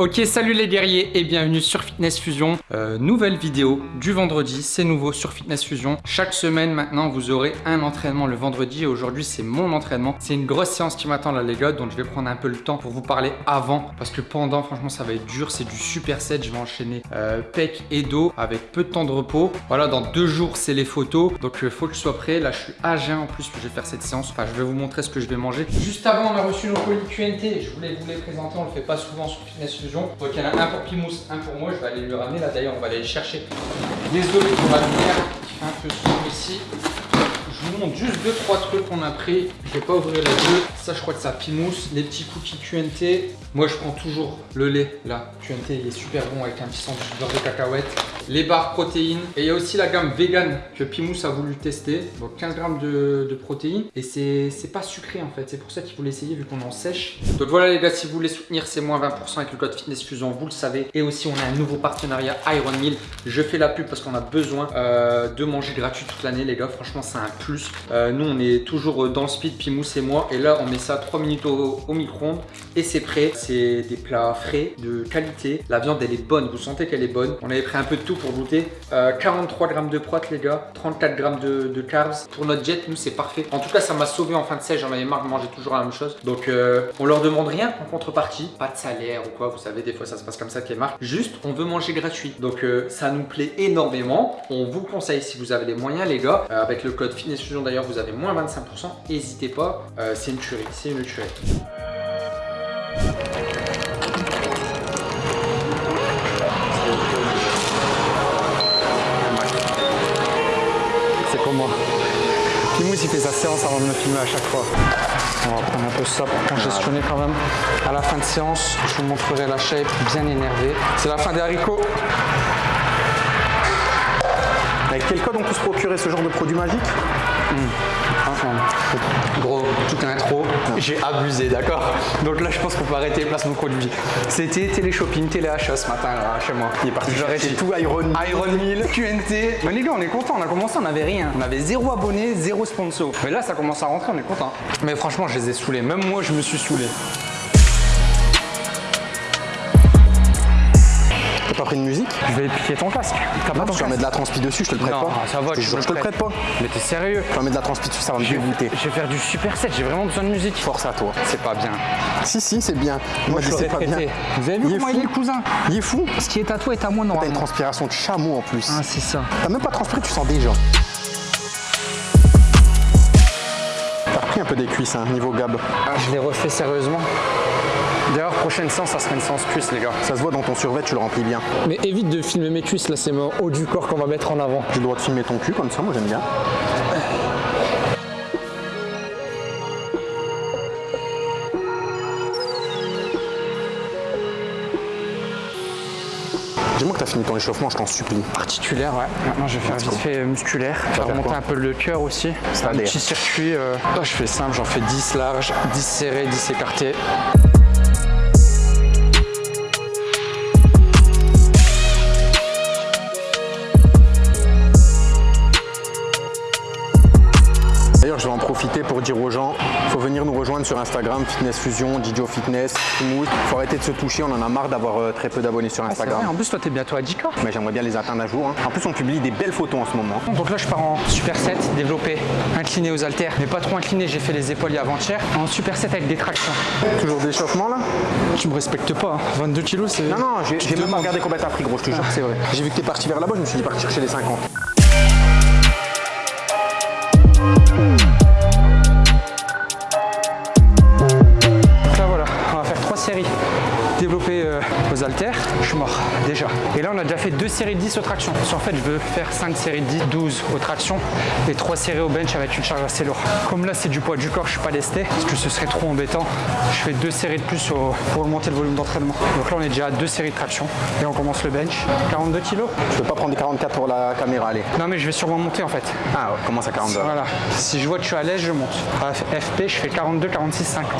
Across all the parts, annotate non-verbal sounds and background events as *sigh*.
Ok, salut les guerriers et bienvenue sur Fitness Fusion. Euh, nouvelle vidéo du vendredi, c'est nouveau sur Fitness Fusion. Chaque semaine maintenant, vous aurez un entraînement le vendredi et aujourd'hui c'est mon entraînement. C'est une grosse séance qui m'attend là les gars, donc je vais prendre un peu le temps pour vous parler avant parce que pendant, franchement, ça va être dur. C'est du super set, je vais enchaîner euh, pec et dos avec peu de temps de repos. Voilà, dans deux jours, c'est les photos, donc il faut que je sois prêt. Là, je suis à jeun en plus que je vais faire cette séance. Enfin, je vais vous montrer ce que je vais manger. Juste avant, on a reçu nos colis QNT. Je voulais vous les présenter, on le fait pas souvent sur Fitness Fusion. Donc il y en a un pour Pimous, un pour moi. Je vais aller lui ramener. Là d'ailleurs, on va aller chercher les autres pour la lumière un peu sombre ici. Juste deux trois trucs qu'on a pris. Je vais pas ouvrir les deux. Ça, je crois que ça Pimous. Les petits cookies QNT. Moi, je prends toujours le lait. Là, QNT, il est super bon avec un petit sandwich de beurre de cacahuète. Les barres protéines. Et il y a aussi la gamme vegan que Pimous a voulu tester. Donc 15 grammes de, protéines. Et c'est pas sucré en fait. C'est pour ça qu'il voulait essayer vu qu'on en sèche. Donc voilà les gars, si vous voulez soutenir, c'est moins 20% avec le code Fitness Fusion. Vous le savez. Et aussi, on a un nouveau partenariat Iron Meal. Je fais la pub parce qu'on a besoin euh, de manger gratuit toute l'année les gars. Franchement, c'est un plus. Euh, nous, on est toujours dans speed, Pimous et moi. Et là, on met ça 3 minutes au, micro-ondes et c'est prêt. C'est des plats frais, de qualité. La viande, elle est bonne. Vous sentez qu'elle est bonne. On avait pris un peu de tout pour goûter. Euh, 43 grammes de prot, les gars. 34 grammes de, carbs. Pour notre jet, nous, c'est parfait. En tout cas, ça m'a sauvé en fin de sèche. J'en avais marre de manger toujours la même chose. Donc, euh, on leur demande rien en contrepartie. Pas de salaire ou quoi. Vous savez, des fois, ça se passe comme ça qui est marque. Juste, on veut manger gratuit. Donc, euh, ça nous plaît énormément. On vous conseille, si vous avez les moyens, les gars. Euh, avec le code Fitness D'ailleurs, vous avez moins 25%. N'hésitez pas. Euh, c'est une tuerie. C'est une tuerie. C'est pour moi. Pimous il fait sa séance avant de me filmer à chaque fois. On va prendre un peu ça pour congestionner quand même. À la fin de séance, je vous montrerai la shape bien énervée. C'est la fin des haricots. Avec quel code on peut se procurer ce genre de produit magique? Gros, toute intro, j'ai abusé, d'accord Donc là, je pense qu'on peut arrêter les placements de produits. C'était télé-shopping, télé-achat ce matin, là, chez moi. Il est parti été tout Iron Man. Iron 1000, QNT. Mais les gars, on est content. On a commencé, on n'avait rien. On avait zéro abonné, zéro sponsor. Mais là, ça commence à rentrer, on est content. Mais franchement, je les ai saoulés. Même moi, je me suis saoulé. Pas pris de musique Je vais piquer ton casque. T'as pas Non, ton tu vas casque mettre de la transpi dessus, je te le prête Non, pas. ça va, je te je le prête pas. Mais t'es sérieux Tu vas mettre de la transpi dessus, ça va me je vais, dégoûter. je vais faire du super set, j'ai vraiment besoin de musique. Force à toi. C'est pas bien. Si, si, c'est bien. Moi, je je sais pas bien. Vous avez vu Il est comment il est le cousin Il est fou. Ce qui est à toi est à moi T'as une transpiration de chameau en plus. Ah, c'est ça. T'as même pas transpiré, tu sens déjà. T'as repris un peu des cuisses, hein, niveau gab. Ah, je l'ai refait sérieusement. D'ailleurs, prochaine séance, ça sera une séance cuisse, les gars. Ça se voit dans ton survêt, tu le remplis bien. Mais évite de filmer mes cuisses, là, c'est mon haut du corps qu'on va mettre en avant. J'ai le droit de filmer ton cul comme ça, moi j'aime bien. Dis-moi que t'as fini ton échauffement, je t'en supplie. Articulaire, ouais. Maintenant, je vais faire vite fait musculaire. Je vais faire remonter un peu le cœur aussi. C'est un petit circuit. euh, là, je fais simple, j'en fais 10 larges, 10 serrés, 10 écartés. Sur Instagram, Fitness Fusion, Didio Fitness, Timouz. Faut arrêter de se toucher, on en a marre d'avoir euh, très peu d'abonnés sur vrai, Instagram. en plus, toi, t'es bientôt à 10K. Mais j'aimerais bien les atteindre un jour. hein. En plus, on publie des belles photos en ce moment. Donc là, je pars en superset, développé, incliné aux haltères, mais pas trop incliné. J'ai fait les épaules avant-hier. En superset avec des tractions. Toujours d'échauffement là? Tu me respectes pas, hein. 22 kilos, c'est. Non, non, j'ai même pas regardé combien t'as pris, gros, je te jure que c'est vrai. J'ai vu que t'es parti vers là-bas, je me suis dit parti chercher les 50. Je suis mort déjà. Et là on a déjà fait deux séries de 10 aux tractions. Parce qu'en fait je veux faire 5 séries de 10, 12 aux tractions et 3 séries au bench avec une charge assez lourde. Comme là c'est du poids du corps, je suis pas lesté parce que ce serait trop embêtant. Je fais deux séries de plus au- pour augmenter le volume d'entraînement. Donc là on est déjà à deux séries de tractions et on commence le bench. 42 kilos Je peux pas prendre des 44 pour la caméra, allez. Non mais je vais sûrement monter en fait. Ah, ouais, commence à 42. Voilà. Si je vois que je suis à l'aise, je monte. À FP, je fais 42, 46, 50.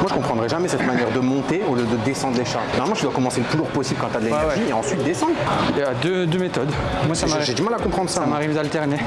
Moi, je comprendrais jamais cette manière de monter au lieu de descendre les charges. Normalement, tu dois commencer le plus lourd possible quand t'as de l'énergie ouais. et ensuite descendre. Il y a deux, deux méthodes. Moi, ça J'ai du mal à comprendre ça. Ça m'arrive d'alterner.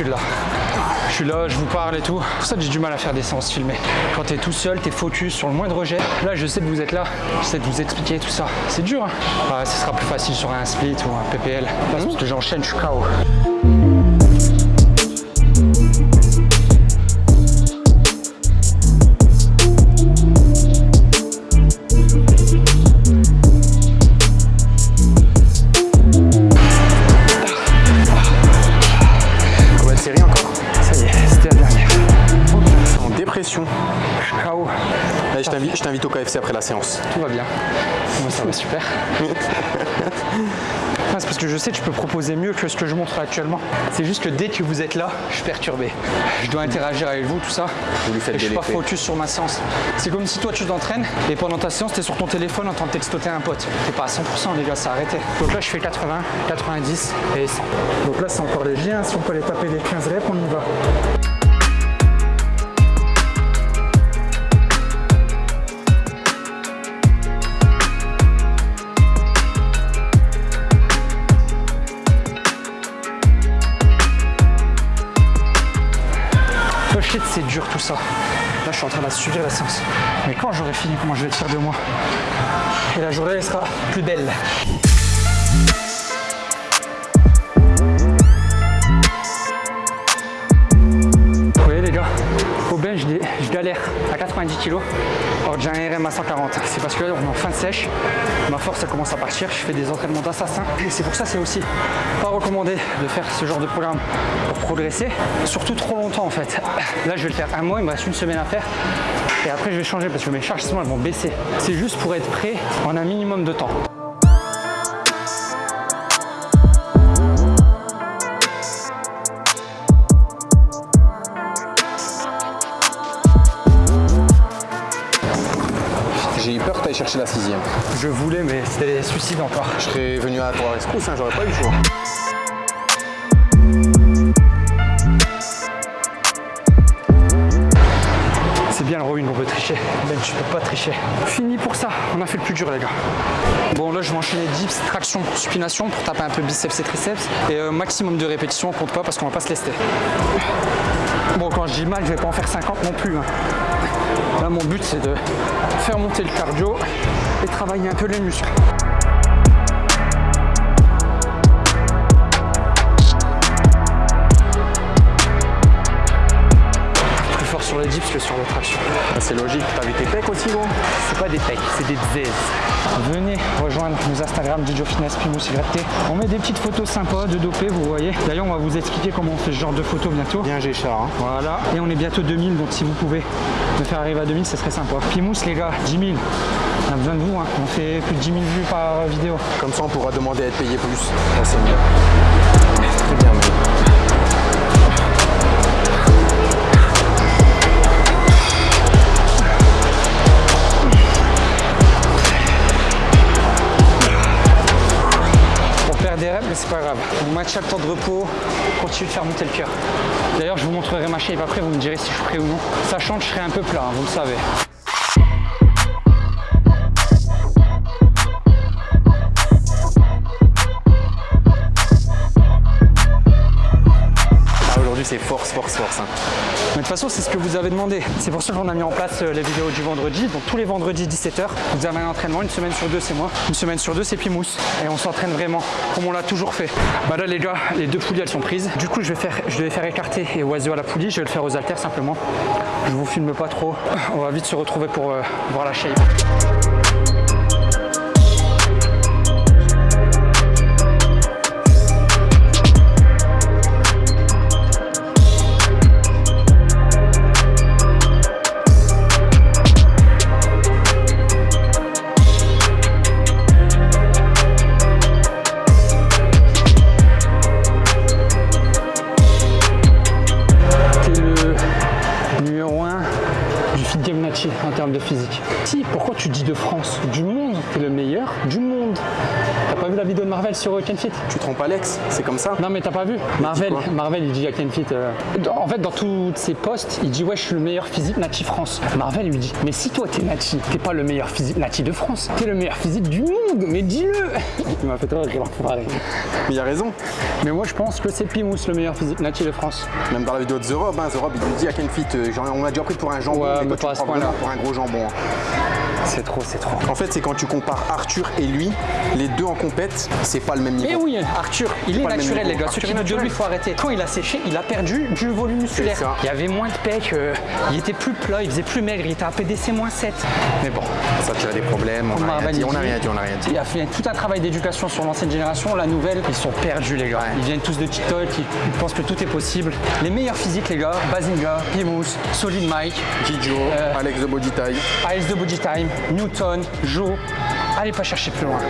L'habitude là. Je suis là, je vous parle et tout. Pour ça que j'ai du mal à faire des séances filmées. Quand t'es tout seul, t'es focus sur le moindre jet. Là, je sais que vous êtes là. J'essaie de vous expliquer tout ça. C'est dur, hein Ouais, ce sera plus facile sur un split ou un PPL. Parce que j'enchaîne, je suis KO. Je t'invite- au KFC après la séance. Tout va bien. Moi, ça va super. *laughs* C'est parce que je sais que je peux proposer mieux que ce que je montre actuellement. C'est juste que dès que vous êtes là, je suis perturbé. Je dois interagir avec vous, tout ça. Vous lui faites et je suis pas focus sur ma séance. C'est comme si toi tu t'entraînes et pendant ta séance, tu es sur ton téléphone en train de textoter un pote. T'es pas à 100% les gars, c'est arrêté. Donc là, je fais 80, 90 et 100. Donc là, c'est encore léger. hein. Si on peut aller taper les 15 reps, on y va. Là, je suis en train de subir la séance. Mais quand j'aurai fini, comment je vais être fier de moi? Et la journée sera plus belle. Je, galère à 90 kg. Que j'ai un RM à 140. C'est parce que là, on est en fin de sèche. Ma force, elle commence à partir. Je fais des entraînements d'assassin. Et c'est pour ça, c'est aussi pas recommandé de faire ce genre de programme pour progresser. Surtout trop longtemps en fait. Là, je vais le faire un mois. Il me reste une semaine à faire. Et après, je vais changer parce que mes charges, sinon, elles vont baisser. C'est juste pour être prêt en un minimum de temps. J'ai eu peur que tu ailles chercher la sixième. Je voulais, mais c'était suicide encore. Je serais venu à toi rescousse, hein, j'aurais pas eu le choix. C'est bien le peut tricher. Ben, tu peux pas tricher. Fini pour ça. On a fait le plus dur, les gars. Bon, là, je vais enchaîner dips, traction, supination pour taper un peu biceps et triceps. Et euh, maximum de répétitions, on compte pas parce qu'on va pas se lester. Bon, quand je dis mal, je vais pas en faire 50 non plus. hein. Là, mon but, c'est de faire monter le cardio et travailler un peu les muscles. Sur les dips que sur les tractions. Ah, C'est logique, t'as vu tes pecs aussi gros C'est pas des pecs, c'est des zèzes. Venez rejoindre nos Instagram Didio Fitness Pimous YT. On met des petites photos sympas de dopé, vous voyez. D'ailleurs, on va vous expliquer comment on fait ce genre de photos bientôt. Bien Géchard. Hein. Voilà. Et on est bientôt 2000, donc si vous pouvez me faire arriver à 2000, ce serait sympa. Pimous, les gars, 10 000. On a besoin de vous, hein. On fait plus de 10 000 vues par vidéo. Comme ça on pourra demander à être payé plus. Ça c'est mieux. Très bien mais... Le temps de repos, continue de faire monter le cœur. D'ailleurs, je vous montrerai ma shape après, vous me direz si je suis prêt ou non. Sachant que je serai un peu plat, hein, vous le savez. Ah, aujourd'hui c'est force, force, force. hein. Mais de toute façon, c'est ce que vous avez demandé. C'est pour ça qu'on a mis en place euh, les vidéos du vendredi. Donc tous les vendredis 17h, vous avez un entraînement. Une semaine sur deux, c'est moi. Une semaine sur deux, c'est Pimous. Et on s'entraîne vraiment comme on l'a toujours fait. Bah là, les gars, les deux poulies, elles sont prises. Du coup, je vais faire, je vais faire écarter et oiseau à la poulie. Je vais le faire aux haltères simplement. Je vous filme pas trop. On va vite se retrouver pour euh, voir la shape. De France Du monde, t'es le meilleur du monde. T'as pas vu la vidéo de Marvel sur euh, Kenfit Tu trompes Alex, c'est comme ça. Non mais t'as pas vu Marvel, Marvel il dit à Kenfit. euh, En fait dans tous ses posts, il dit ouais je suis le meilleur physique Nati France. Marvel lui dit mais si toi t'es Nati, t'es pas le meilleur physique Nati de France, t'es le meilleur physique du monde, mais dis-le *laughs* Il m'a fait trop rire. Mais il a raison. Mais moi je pense que c'est Pimous le meilleur physique Nati de France. Même dans la vidéo de The Rob, hein, The Rob il lui dit à Kenfit, euh, genre, on m'a déjà pris pour un jambon, Ouais, mais toi tu me prends pour un gros jambon. hein. C'est trop, c'est trop. En fait, c'est quand tu compares Arthur et lui, les deux en compète, c'est pas le même niveau. Mais oui, Arthur, il est naturel, les gars. Arthur Ceux qui de lui, il faut arrêter. Quand il a séché, il a perdu du volume musculaire. ça. Il y avait moins de pecs, euh, il était plus plat, il faisait plus maigre, il était à PDC moins 7. Mais bon, Ça tire des problèmes, on n'a rien dit, il on n'a rien dit, on n'a rien dit. il a fait tout un travail d'éducation sur l'ancienne génération. La nouvelle, ils sont perdus, les gars. Ils viennent tous de TikTok, ils, ils pensent que tout est possible. Les meilleurs physiques, les gars, Bazinga, Pimous, Solid Mike, Gijo, Euh. Alex de Body Tie. Ice de Body Time, Newton, Joe. Allez pas chercher plus loin.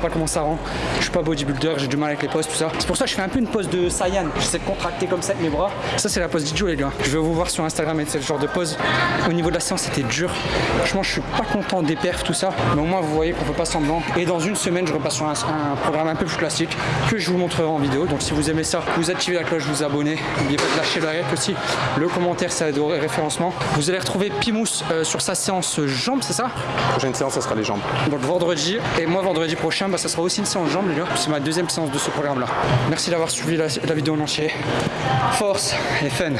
Pas comment ça rend. Je suis pas bodybuilder, j'ai du mal avec les poses, tout ça. C'est pour ça que je fais un peu une pose de Saiyan. J'essaie de contracter comme ça avec mes bras. Ça, c'est la pose d'Ijo, les gars. Je vais vous voir sur Instagram et ce genre de pose. Au niveau de la séance, c'était dur. Franchement, je suis pas content des perfs, tout ça. Mais au moins, vous voyez qu'on peut pas semblant. Et dans une semaine, je repasse sur un, un programme un peu plus classique que je vous montrerai en vidéo. Donc, si vous aimez ça, vous activez la cloche, vous abonnez. N'oubliez pas de lâcher le like aussi. Le commentaire, ça aide au référencement. Vous allez retrouver Pimous euh, sur sa séance jambes, c'est ça? Prochaine séance, ça sera les jambes. donc vendredi, et moi vendredi prochain, bah, ça sera aussi une séance jambes les gars. C'est ma deuxième séance de ce programme là. Merci d'avoir suivi la, la vidéo en entier. Force et fun.